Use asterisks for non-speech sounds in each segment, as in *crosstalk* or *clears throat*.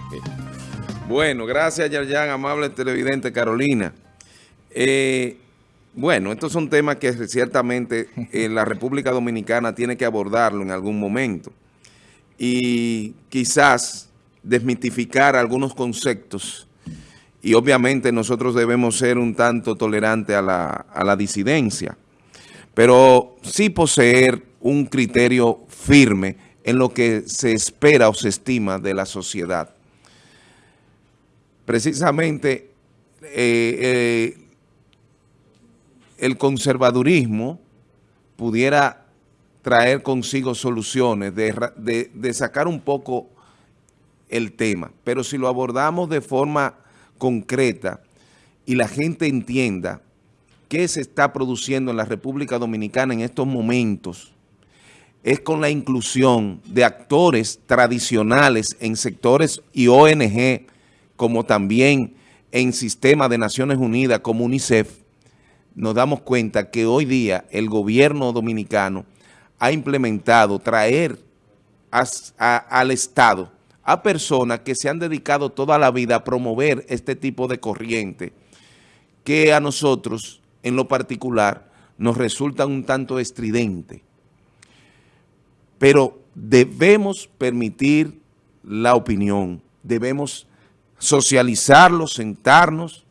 *laughs* Bueno, gracias, Yarjan, amable televidente Carolina. Eh, bueno, estos son temas que ciertamente eh, la República Dominicana tiene que abordarlo en algún momento. Y quizás desmitificar algunos conceptos. Y obviamente nosotros debemos ser un tanto tolerantes a la, a la disidencia. Pero sí poseer un criterio firme en lo que se espera o se estima de la sociedad. Precisamente eh, eh, el conservadurismo pudiera traer consigo soluciones, de, de sacar un poco el tema, pero si lo abordamos de forma concreta y la gente entienda qué se está produciendo en la República Dominicana en estos momentos, es con la inclusión de actores tradicionales en sectores y ONG, como también en sistema de Naciones Unidas como UNICEF, nos damos cuenta que hoy día el gobierno dominicano ha implementado traer al Estado a personas que se han dedicado toda la vida a promover este tipo de corriente que a nosotros, en lo particular, nos resulta un tanto estridente. Pero debemos permitir la opinión, debemos socializarlo, sentarnos,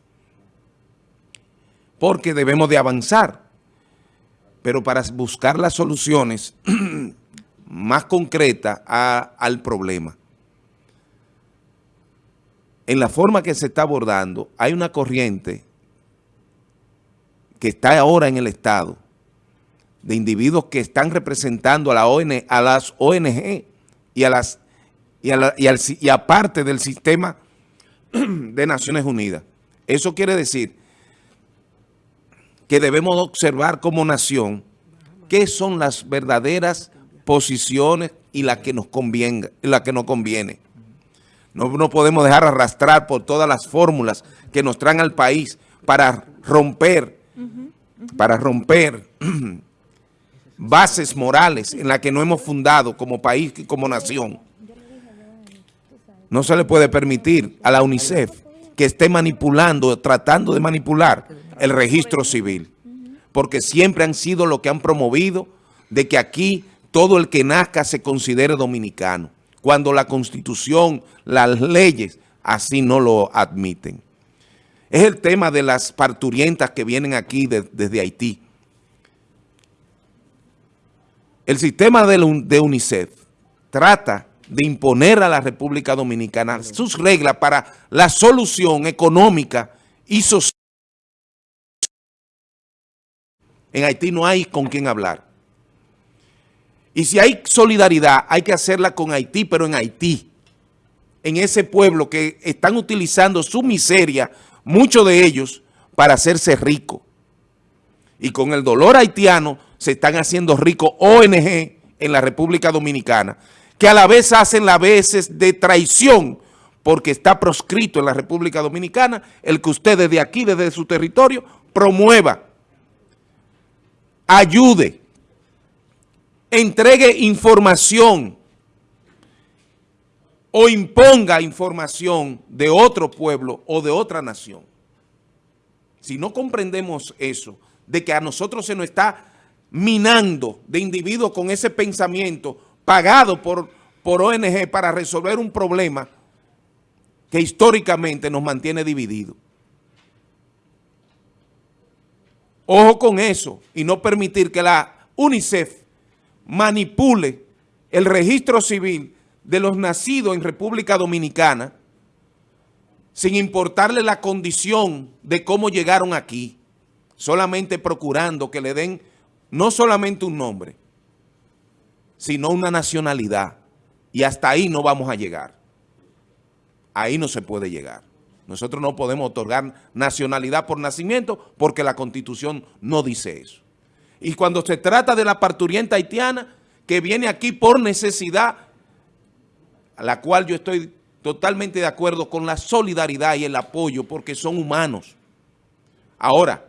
porque debemos de avanzar. Pero para buscar las soluciones *clears throat* más concretas al problema. En la forma que se está abordando, hay una corriente que está ahora en el Estado, de individuos que están representando a, la ON, a las ONG y a las y, a y, aparte del sistema *clears throat* de Naciones Unidas. Eso quiere decir que debemos observar como nación qué son las verdaderas posiciones y las que nos conviene. La que nos conviene. No, podemos dejar arrastrar por todas las fórmulas que nos traen al país para romper, para romper *clears throat* bases morales en las que no hemos fundado como país y como nación. No se le puede permitir a la UNICEF que esté manipulando, tratando de manipular el registro civil, porque siempre han sido lo que han promovido de que aquí todo el que nazca se considere dominicano, cuando la Constitución, las leyes, así no lo admiten. Es el tema de las parturientas que vienen aquí desde Haití. El sistema de, UNICEF trata de imponer a la República Dominicana sus reglas para la solución económica y social. En Haití no hay con quién hablar. Y si hay solidaridad, hay que hacerla con Haití, pero en Haití, en ese pueblo que están utilizando su miseria, muchos de ellos, para hacerse ricos. Y con el dolor haitiano se están haciendo ricos ONG en la República Dominicana, que a la vez hacen las veces de traición, porque está proscrito en la República Dominicana el que usted desde aquí, desde su territorio, promueva, ayude, entregue información o imponga información de otro pueblo o de otra nación. Si no comprendemos eso, de que a nosotros se nos está minando de individuos con ese pensamiento pagado por, por ONG para resolver un problema que históricamente nos mantiene divididos. Ojo con eso y no permitir que la UNICEF manipule el registro civil de los nacidos en República Dominicana sin importarle la condición de cómo llegaron aquí, solamente procurando que le den no solamente un nombre, sino una nacionalidad. Y hasta ahí no vamos a llegar. Ahí no se puede llegar. Nosotros no podemos otorgar nacionalidad por nacimiento porque la Constitución no dice eso. Y cuando se trata de la parturienta haitiana que viene aquí por necesidad, a la cual yo estoy totalmente de acuerdo con la solidaridad y el apoyo porque son humanos. Ahora,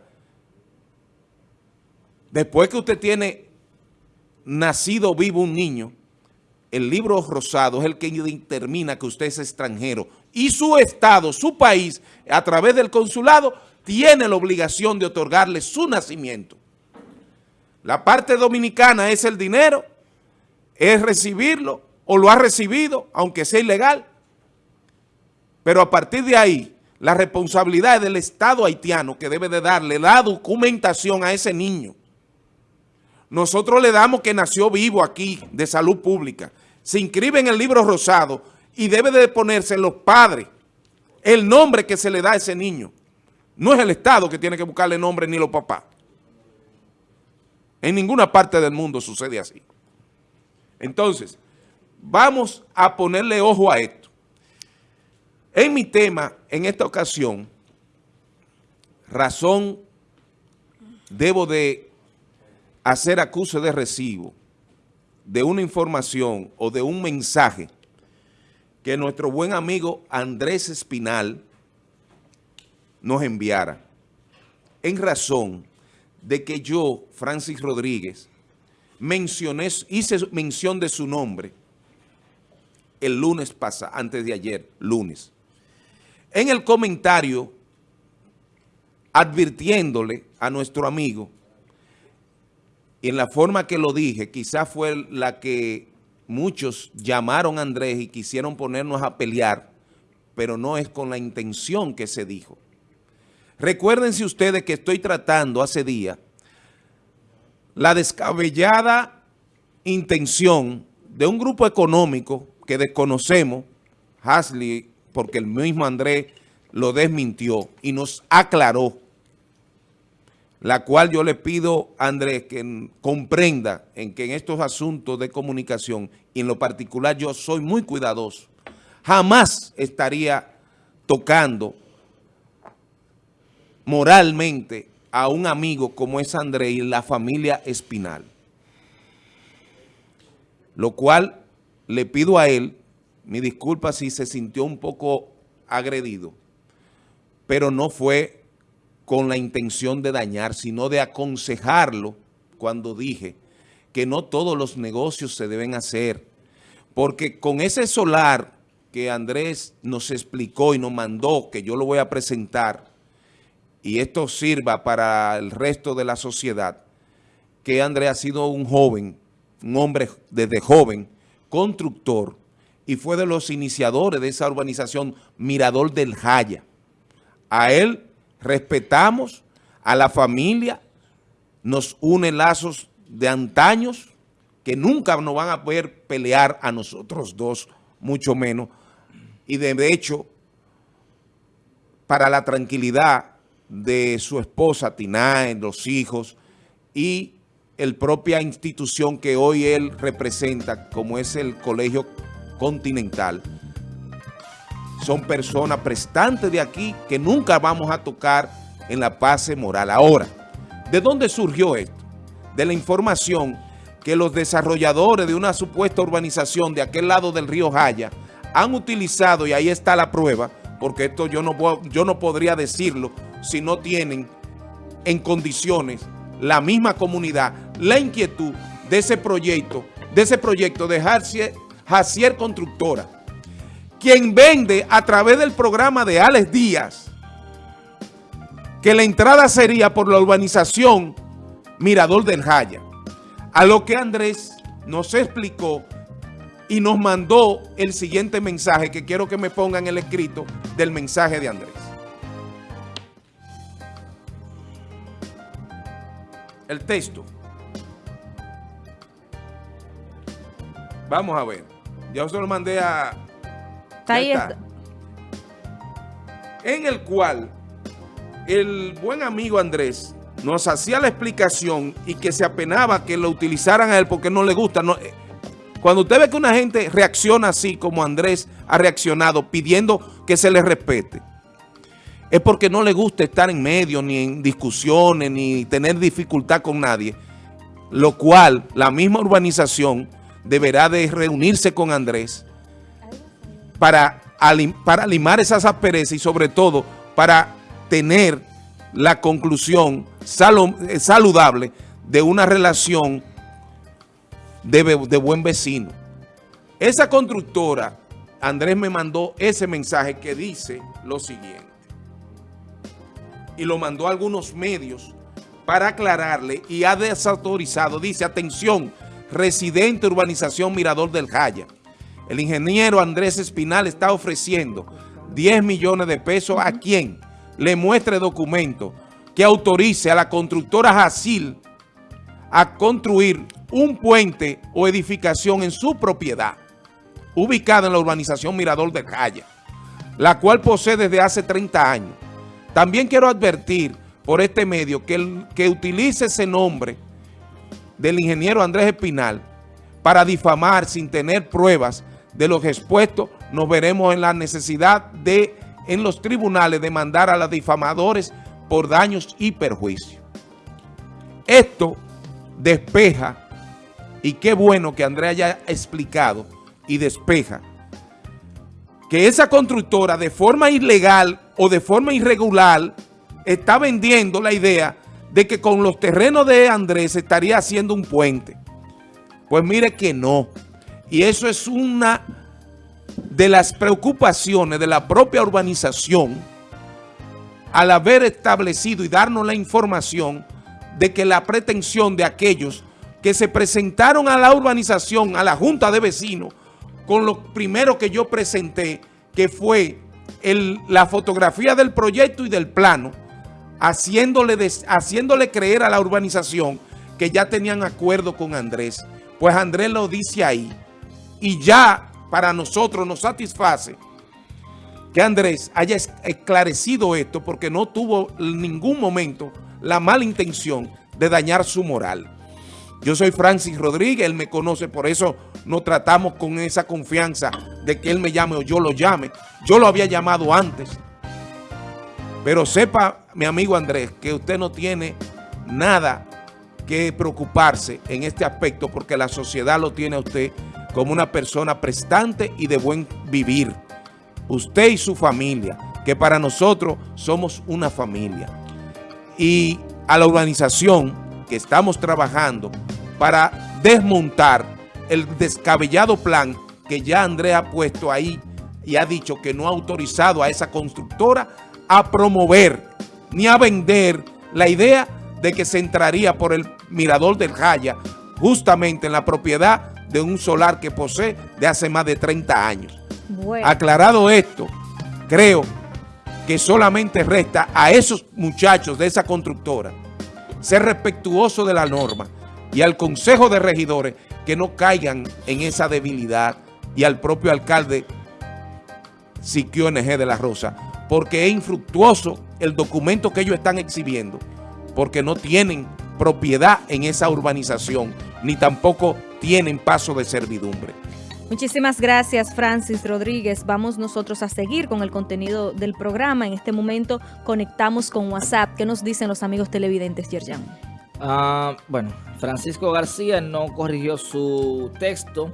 Después que usted tiene nacido vivo un niño, el libro rosado es el que determina que usted es extranjero y su estado, su país, a través del consulado, tiene la obligación de otorgarle su nacimiento. La parte dominicana es el dinero, es recibirlo o lo ha recibido, aunque sea ilegal. Pero a partir de ahí, la responsabilidad es del Estado haitiano que debe de darle la documentación a ese niño. Nosotros le damos que nació vivo aquí, de salud pública. Se inscribe en el libro rosado y debe de ponerse los padres el nombre que se le da a ese niño. No es el Estado que tiene que buscarle nombre ni los papás. En ninguna parte del mundo sucede así. Entonces, vamos a ponerle ojo a esto. En mi tema, en esta ocasión, razón debo de hacer acuse de recibo de una información o de un mensaje que nuestro buen amigo Andrés Espinal nos enviara en razón de que yo, Francis Rodríguez, mencioné, hice mención de su nombre el lunes pasado, antes de ayer, lunes. En el comentario, advirtiéndole a nuestro amigo, y en la forma que lo dije, quizás fue la que muchos llamaron a Andrés y quisieron ponernos a pelear, pero no es con la intención que se dijo. Recuérdense ustedes que estoy tratando hace día la descabellada intención de un grupo económico que desconocemos, Hasley, porque el mismo Andrés lo desmintió y nos aclaró, la cual yo le pido a Andrés que comprenda en que en estos asuntos de comunicación, y en lo particular yo soy muy cuidadoso, jamás estaría tocando moralmente a un amigo como es Andrés y la familia Espinal. Lo cual le pido a él, mi disculpa si se sintió un poco agredido, pero no fue con la intención de dañar, sino de aconsejarlo cuando dije que no todos los negocios se deben hacer, porque con ese solar que Andrés nos explicó y nos mandó, que yo lo voy a presentar, y esto sirva para el resto de la sociedad, que Andrés ha sido un joven, un hombre desde joven, constructor, y fue de los iniciadores de esa urbanización Mirador del Jaya. A él respetamos, a la familia, nos une lazos de antaños que nunca nos van a poder pelear a nosotros dos, mucho menos. Y de hecho, para la tranquilidad de su esposa Tinae, los hijos y el propia institución que hoy él representa, como es el Colegio Continental. Son personas prestantes de aquí que nunca vamos a tocar en la paz moral. Ahora, ¿de dónde surgió esto? De la información que los desarrolladores de una supuesta urbanización de aquel lado del río Jaya han utilizado, y ahí está la prueba, porque esto yo no, yo no podría decirlo si no tienen en condiciones la misma comunidad, la inquietud de ese proyecto, de ese proyecto de Jacier, Constructora, quien vende a través del programa de Alex Díaz, que la entrada sería por la urbanización Mirador del Jaya, a lo que Andrés nos explicó y nos mandó el siguiente mensaje que quiero que me pongan el escrito del mensaje de Andrés. el texto. Vamos a ver. Ya se lo mandé a... Ahí está. En el cual el buen amigo Andrés nos hacía la explicación y que se apenaba que lo utilizaran a él porque no le gusta. No, eh, cuando usted ve que una gente reacciona así como Andrés ha reaccionado pidiendo que se le respete, es porque no le gusta estar en medio, ni en discusiones, ni tener dificultad con nadie, lo cual la misma urbanización deberá de reunirse con Andrés para, para limar esas asperezas y sobre todo para tener la conclusión eh, saludable de una relación de, de buen vecino. Esa constructora, Andrés me mandó ese mensaje que dice lo siguiente. Y lo mandó a algunos medios para aclararle y ha desautorizado. Dice, atención, residente urbanización Mirador del Jaya. El ingeniero Andrés Espinal está ofreciendo 10 millones de pesos a quien le muestre documento que autorice a la constructora Jacil a construir un puente o edificación en su propiedad, ubicada en la urbanización Mirador del Jaya, la cual posee desde hace 30 años. También quiero advertir por este medio que, el, que utilice ese nombre del ingeniero Andrés Espinal para difamar sin tener pruebas de los expuestos, nos veremos en la necesidad de, en los tribunales, demandar a los difamadores por daños y perjuicios. Esto despeja, y qué bueno que Andrés haya explicado y despeja, que esa constructora de forma ilegal o de forma irregular está vendiendo la idea de que con los terrenos de Andrés estaría haciendo un puente. Pues mire que no. Y eso es una de las preocupaciones de la propia urbanización al haber establecido y darnos la información de que la pretensión de aquellos que se presentaron a la urbanización, a la Junta de Vecinos, con lo primero que yo presenté, que fue la fotografía del proyecto y del plano, haciéndole, haciéndole creer a la urbanización que ya tenían acuerdo con Andrés. Pues Andrés lo dice ahí. Y ya para nosotros nos satisface que Andrés haya esclarecido esto porque no tuvo en ningún momento la mala intención de dañar su moral. Yo soy Francis Rodríguez, él me conoce, por eso nos tratamos con esa confianza de que él me llame o yo lo llame. Yo lo había llamado antes. Pero sepa, mi amigo Andrés, que usted no tiene nada que preocuparse en este aspecto porque la sociedad lo tiene a usted como una persona prestante y de buen vivir. Usted y su familia, que para nosotros somos una familia. Y a la urbanización que estamos trabajando para desmontar el descabellado plan que ya Andrés ha puesto ahí y ha dicho que no ha autorizado a esa constructora a promover ni a vender la idea de que se entraría por el mirador del Jaya justamente en la propiedad de un solar que posee de hace más de 30 años. Aclarado esto, creo que solamente resta a esos muchachos de esa constructora ser respetuoso de la norma y al Consejo de Regidores que no caigan en esa debilidad y al propio alcalde Siquio NG de la Rosa, porque es infructuoso el documento que ellos están exhibiendo, porque no tienen propiedad en esa urbanización, ni tampoco tienen paso de servidumbre. Muchísimas gracias, Francis Rodríguez. Vamos nosotros a seguir con el contenido del programa. En este momento conectamos con WhatsApp. ¿Qué nos dicen los amigos televidentes, Yerjan? Ah, bueno, Francisco García no corrigió su texto